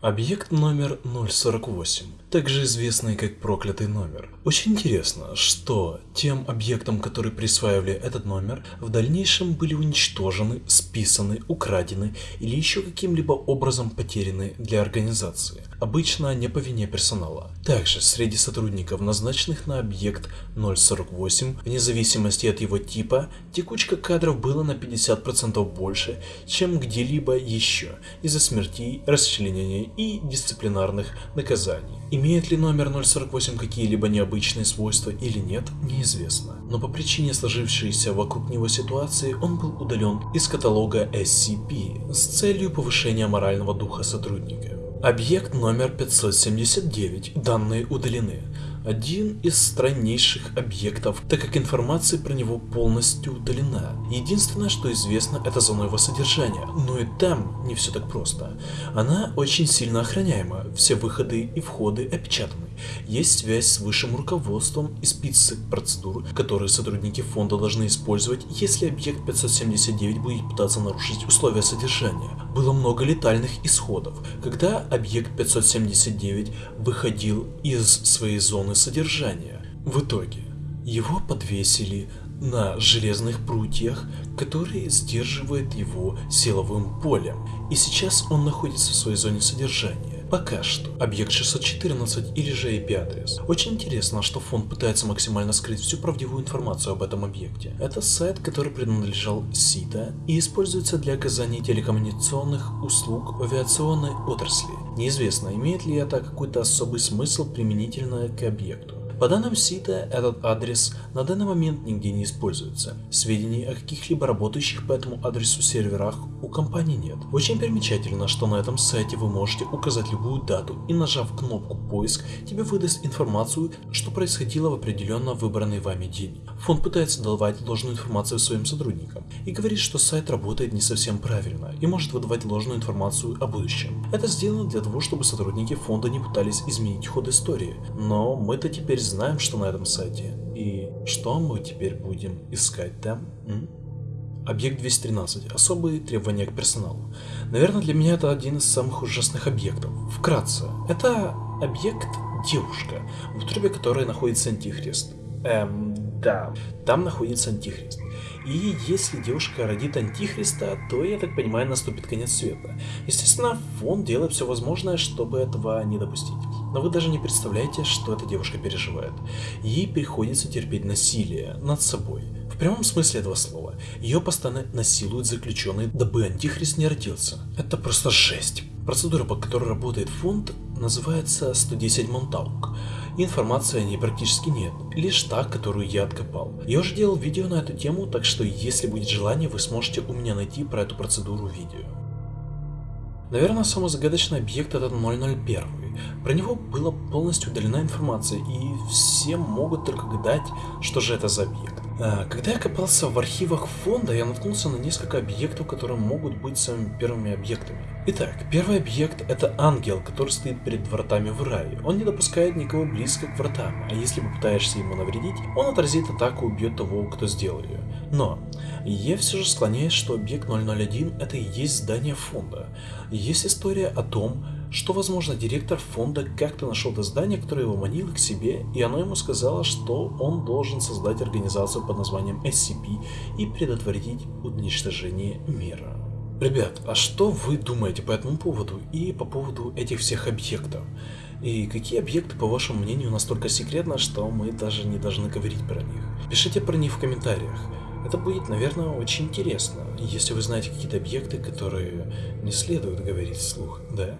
Объект номер 048, также известный как проклятый номер. Очень интересно, что тем объектам, которые присваивали этот номер, в дальнейшем были уничтожены, списаны, украдены или еще каким-либо образом потеряны для организации. Обычно не по вине персонала. Также среди сотрудников, назначенных на объект 048, вне зависимости от его типа, текучка кадров была на 50% больше, чем где-либо еще из-за смертей, и дисциплинарных наказаний. Имеет ли номер 048 какие-либо необычные свойства или нет, неизвестно. Но по причине сложившейся вокруг него ситуации он был удален из каталога SCP с целью повышения морального духа сотрудника. Объект номер 579. Данные удалены один из страннейших объектов, так как информация про него полностью удалена. Единственное, что известно, это зона его содержания, но и там не все так просто. Она очень сильно охраняема, все выходы и входы опечатаны. Есть связь с высшим руководством и список процедур, которые сотрудники фонда должны использовать, если объект 579 будет пытаться нарушить условия содержания. Было много летальных исходов, когда объект 579 выходил из своей зоны содержания. В итоге его подвесили на железных прутьях, которые сдерживают его силовым полем, и сейчас он находится в своей зоне содержания. Пока что. Объект 614 или же IP-адрес. Очень интересно, что фонд пытается максимально скрыть всю правдивую информацию об этом объекте. Это сайт, который принадлежал СИТА и используется для оказания телекоммуникационных услуг в авиационной отрасли. Неизвестно, имеет ли это какой-то особый смысл применительно к объекту. По данным СИТа, этот адрес на данный момент нигде не используется. Сведений о каких-либо работающих по этому адресу серверах у компании нет. Очень примечательно, что на этом сайте вы можете указать любую дату и нажав кнопку поиск, тебе выдаст информацию, что происходило в определенно выбранный вами день. Фонд пытается давать ложную информацию своим сотрудникам и говорит, что сайт работает не совсем правильно и может выдавать ложную информацию о будущем. Это сделано для того, чтобы сотрудники фонда не пытались изменить ход истории, но мы-то теперь знаем, что на этом сайте. И что мы теперь будем искать там? М? Объект 213. Особые требования к персоналу. Наверное, для меня это один из самых ужасных объектов. Вкратце, это объект девушка, в утробе которой находится антихрист. Эм, да, там находится антихрист. И если девушка родит антихриста, то, я так понимаю, наступит конец света. Естественно, фонд делает все возможное, чтобы этого не допустить. Но вы даже не представляете, что эта девушка переживает. Ей приходится терпеть насилие над собой. В прямом смысле этого слова. Ее постоянно насилуют заключенные, дабы антихрист не родился. Это просто жесть. Процедура, по которой работает фонд, называется 110 Монтаук. Информации о ней практически нет, лишь та, которую я откопал. Я уже делал видео на эту тему, так что если будет желание, вы сможете у меня найти про эту процедуру видео. Наверное, самый загадочный объект это 001. Про него была полностью удалена информация, и все могут только гадать, что же это за объект. А, когда я копался в архивах фонда, я наткнулся на несколько объектов, которые могут быть самыми первыми объектами. Итак, первый объект это ангел, который стоит перед вратами в рай. Он не допускает никого близко к вратам, а если попытаешься ему навредить, он отразит атаку и убьет того, кто сделал ее. Но, я все же склоняюсь, что объект 001 это и есть здание фонда. Есть история о том, что, возможно, директор фонда как-то нашел это здание, которое его манило к себе, и оно ему сказало, что он должен создать организацию под названием SCP и предотвратить уничтожение мира. Ребят, а что вы думаете по этому поводу и по поводу этих всех объектов? И какие объекты, по вашему мнению, настолько секретны, что мы даже не должны говорить про них? Пишите про них в комментариях. Это будет, наверное, очень интересно, если вы знаете какие-то объекты, которые не следует говорить вслух, да?